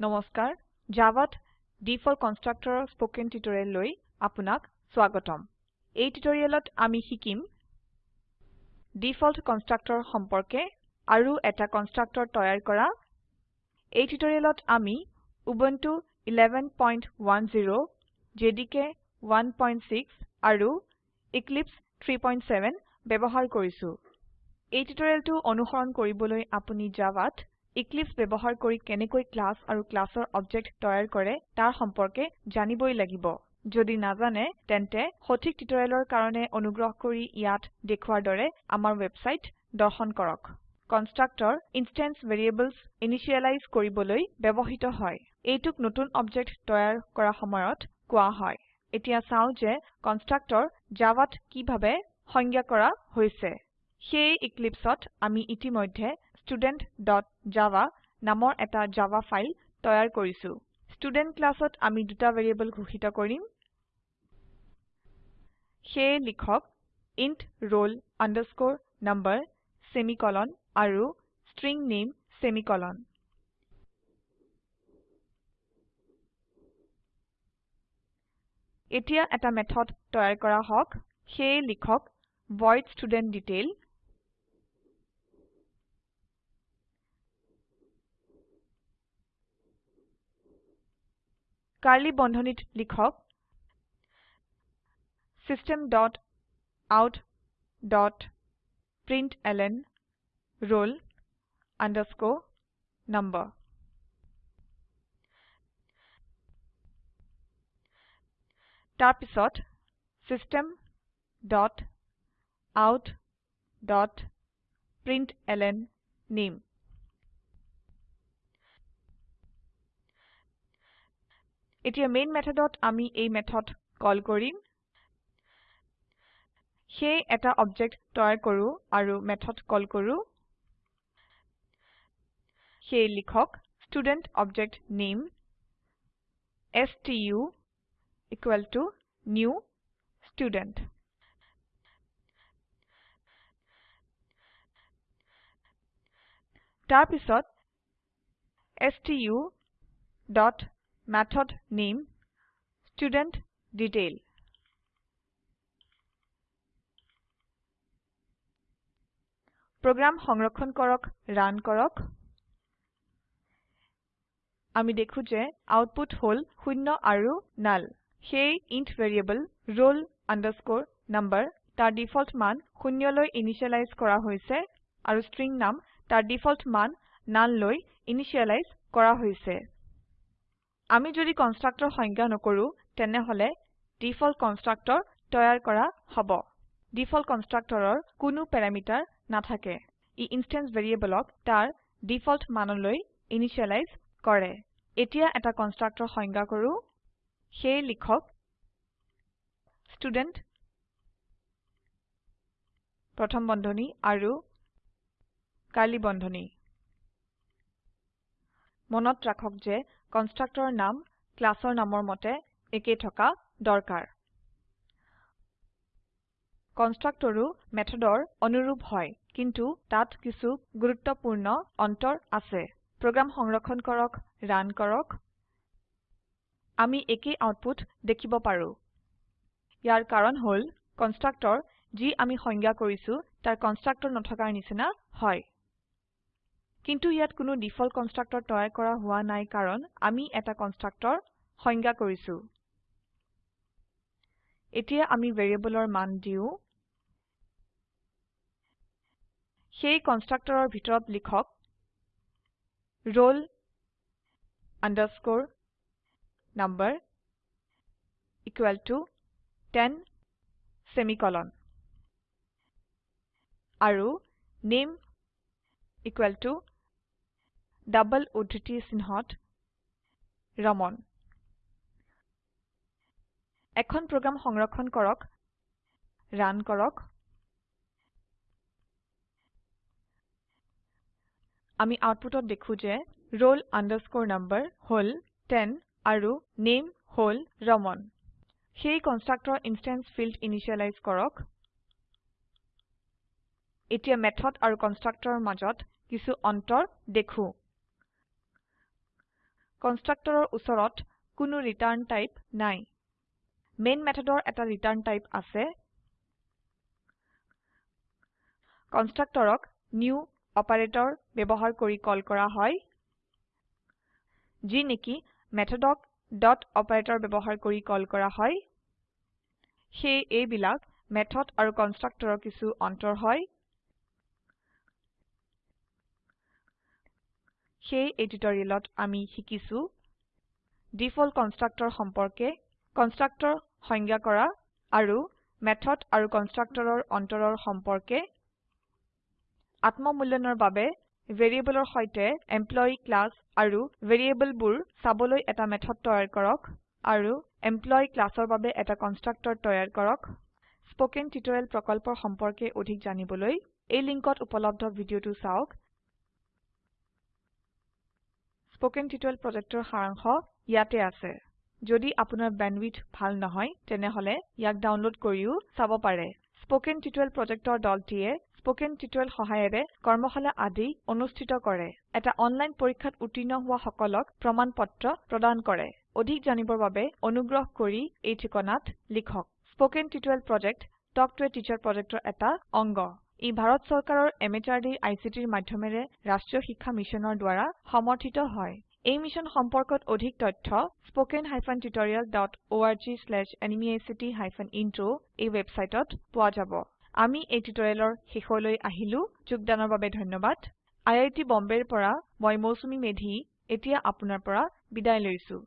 নমস্কাৰ জাভাত default কনষ্ট্ৰাক্টৰৰ spoken টিউটোৰিয়েললৈ আপোনাক স্বাগতম। এই টিউটোৰিয়েলত আমি শিকিম ডিফল্ট কনষ্ট্ৰাক্টৰ সম্পৰ্কে আৰু এটা কনষ্ট্ৰাক্টৰ তৈয়াৰ কৰা। এই টিউটোৰিয়েলত আমি উবুন্টু 1110 জেডিকে 16 আৰু এক্লিপছে 37 ব্যবহাৰ কৰিছো। এই টিউটোৰিয়েলটো অনুসৰণ কৰিবলৈ আপুনি জাভাত এক্লিপছে ব্যবহাৰ কৰি কেনেকৈ ক্লাস আৰু ক্লাসৰ অবজেক্ট তৈয়াৰ কৰে তাৰ সম্পৰ্কে জানিবই লাগিব। যদি নাজানে তেন্তে সঠিক টিউটোৰিয়েলৰ কাৰণে অনুগ্ৰহ কৰি ইয়াত দেখুৱাৰ দৰে আমাৰ ওয়েবসাইট দৰ্শন কৰক। কনষ্ট্ৰাক্টৰ ইনষ্টেন্স ভেৰিয়েবলছ ইনিशिয়েলাইজ কৰিবলৈ ব্যবহৃত হয়। এইটোক নতুন অবজেক্ট তৈয়াৰ কৰা সময়ত কোৱা হয়। এতিয়া চাও যে কনষ্ট্ৰাক্টৰ জাভাত কিভাবে সংজ্ঞা কৰা হৈছে। সেই এক্লিপছত আমি ইতিমধ্যে studentজাভা নামৰ এটা জাভা ফাইল তৈয়াৰ কৰিছো। ষ্টুডেণ্ট ক্লাসত আমি দুটা ভ্যাৰিয়েবল ঘোষিত কৰিম। সেয়ে লিখক ইণ্ট roll number সেমিকোলন আৰু ষ্ট্ৰিং নামে সেমিকোলন এতিয়া এটা মেথড তৈয়াৰ কৰা হক সেয়ে লিখক ভইড studentDetail কাৰ্ড়লী বন্ধনীত লিখক system dot out dot println roll number. তাৰপিছত system dot out dot println নামে এতিয়া মেইন মেথডত আমি এই মেথড কল কৰিম। সেয়ে এটা অবজেক্ট তৈয়াৰ কৰো আৰু মেথড কল কৰো। সেয়ে লিখক ষ্টুডেণ্ট অবজেক্ট নামে stu equal to new student. তাৰপিছত ষ্টু ডট মেথড নামে ষ্টুডেণ্টডিটেইল প্ৰোগ্ৰাম সংৰক্ষণ কৰক ৰান কৰক। আমি দেখো যে আউটপুট হল শূন্য আৰু নাল। সেই ইণ্ট ভ্যাৰিয়েবল roll number তাৰ ডিফল্ট মান শূন্যলৈ ইনিসিয়েলাইজ কৰা হৈছে আৰু ষ্ট্ৰিং নাম তাৰ ডিফল্ট মান নাল লৈ ইনিসিয়েলাইজ কৰা হৈছে। আমি যদি কনষ্ট্ৰাক্টৰ সংজ্ঞা নকৰো তেনেহলে ডিফল্ট কনষ্ট্ৰাক্টৰ তৈয়াৰ কৰা হব। ডিফল্ট কনষ্ট্ৰাক্টৰৰ কোনো প্যাৰামিটাৰ নাথাকে। ই ইনষ্টেন্স ভ্যাৰিয়েবলক তাৰ ডিফল্ট মানলৈ ইনিসিয়েলাইজ কৰে। এতিয়া এটা কনষ্ট্ৰাক্টৰ সংজ্ঞা কৰো। সেয়ে লিখক ষ্টুডেণ্ট প্ৰথম বন্ধনী আৰু কাৰ্ড়লী বন্ধনী। মনত ৰাখক যে কনষ্ট্ৰাক্টৰৰ নাম ক্লাসৰ নামৰ মতে একে থকা দৰকাৰ। কনষ্ট্ৰাক্টৰো মেথডৰ অনুৰূপ হয় কিন্তু তাত কিছু গুৰুত্বপূৰ্ণ অন্তৰ আছে। প্ৰোগ্ৰাম সংৰক্ষণ কৰক ৰান কৰক। আমি একেই আউটপুট দেখিব পাৰো। ইয়াৰ কাৰণ হল কনষ্ট্ৰাক্টৰ যি আমি সংজ্ঞা কৰিছো তাৰ কনষ্ট্ৰাক্টৰ নথকাৰ নিচিনা হয়। কিন্তু ইয়াত কোনো ডিফল্ট কনষ্ট্ৰাক্টৰ তৈয়াৰ কৰা হোৱা নাই কাৰণ আমি এটা কনষ্ট্ৰাক্টৰ সংজ্ঞা কৰিছো। এতিয়া আমি ভ্যাৰিয়েবলৰ মান দিও। সেই কনষ্ট্ৰাক্টৰৰ ভিতৰত লিখক roll number equal to 10 semicolon আৰু নামে ইকুয়েল টু ডাবল উদ্ধৃতি চিনহত ৰামান। এখন প্ৰোগ্ৰাম সংৰক্ষণ কৰক ৰান কৰক। আমি আউটপুটত দেখো যে roll number হল 10 আৰু নামে হল ৰামান। সেই কনষ্ট্ৰাক্টৰ ইনষ্টেন্স ফিল্ড ইনিসিয়েলাইজ কৰক। এতিয়া মেথড আৰু কনষ্ট্ৰাক্টৰৰ মাজত কিছু অন্তৰ দেখো। কনস্ট্ৰাক্টৰৰ উচৰত কোনো ৰিটাৰ্ন টাইপ নাই। মেইন মেথডৰ এটা ৰিটাৰ্ন টাইপ আছে। কনস্ট্ৰাক্টৰক নিউ অপাৰেটৰ ব্যবহাৰ কৰি কল কৰা হয়। যি নেকি মেথডক ডট অপাৰেটৰ ব্যবহাৰ কৰি কল কৰা হয়। সেয়ে এইবিলাক মেথড আৰু কনস্ট্ৰাক্টৰৰ কিছু অন্তৰ হয়। সেয়ে এই টিউটোৰিয়েলত আমি শিকিছো ডিফল্ট কনস্ট্ৰাক্টৰ সম্পৰ্কে কনস্ট্ৰাক্টৰ সংজ্ঞা কৰা আৰু মেথড আৰু কনস্ট্ৰাক্টৰৰ অন্তৰৰ সম্পৰ্কে আত্ম মূল্যায়নৰ বাবে ভ্যাৰিয়েবলৰ সৈতে এমপ্লয়ী ক্লাস আৰু ভ্যাৰিয়েবলবোৰ চাবলৈ এটা মেথড তৈয়াৰ কৰক আৰু এমপ্লয়ী ক্লাসৰ বাবে এটা কনস্ট্ৰাক্টৰ তৈয়াৰ কৰক। স্পোকেন টিউটোৰিয়েল প্ৰকল্পৰ সম্পৰ্কে অধিক জানিবলৈ এই লিঙ্কত উপলব্ধ ভিডিওটো চাওক। স্পোকেন টিউটোৰিয়েল প্ৰজেক্টৰ সাৰাংশ ইয়াতে আছে। যদি আপোনাৰ বেণ্ডৱিডথ ভাল নহয় তেনেহলে ইয়াক ডাউনলোড কৰিও চাব পাৰে। স্পোকেন টিউটোৰিয়েল প্ৰজেক্টৰ দলটিয়ে স্পোকেন টিউটোৰিয়েল সহায়েৰে কৰ্মশালা আদি অনুষ্ঠিত কৰে। এটা অনলাইন পৰীক্ষাত উত্তীৰ্ণ হোৱা সকলক প্ৰমাণ পত্ৰ প্ৰদান কৰে। অধিক জানিবৰ বাবে অনুগ্ৰহ কৰি এই ঠিকনাত লিখক। Spoken tutorial project talk to a teacher প্ৰজেক্টৰ এটা অংগ। ই ভাৰত চৰকাৰৰ এমএচআৰডি আইচিটিৰ মাধ্যমেৰে ৰাষ্ট্ৰীয় শিক্ষা মিছনৰ দ্ৱাৰা সমৰ্থিত হয়। এই মিশ্যন সম্পৰ্কত অধিক তথ্য ইন্ট্ৰ এই ওয়েবসাইটত পোৱা যাব। আমি এই টিউটৰিয়েলৰ শেষলৈ আহিলো। যোগদানৰ বাবে ধন্যবাদ। আই আই টী বম্বেৰ পৰা মই মৌচুমী মেধী এতিয়া আপোনাৰ পৰা বিদায় লৈছো।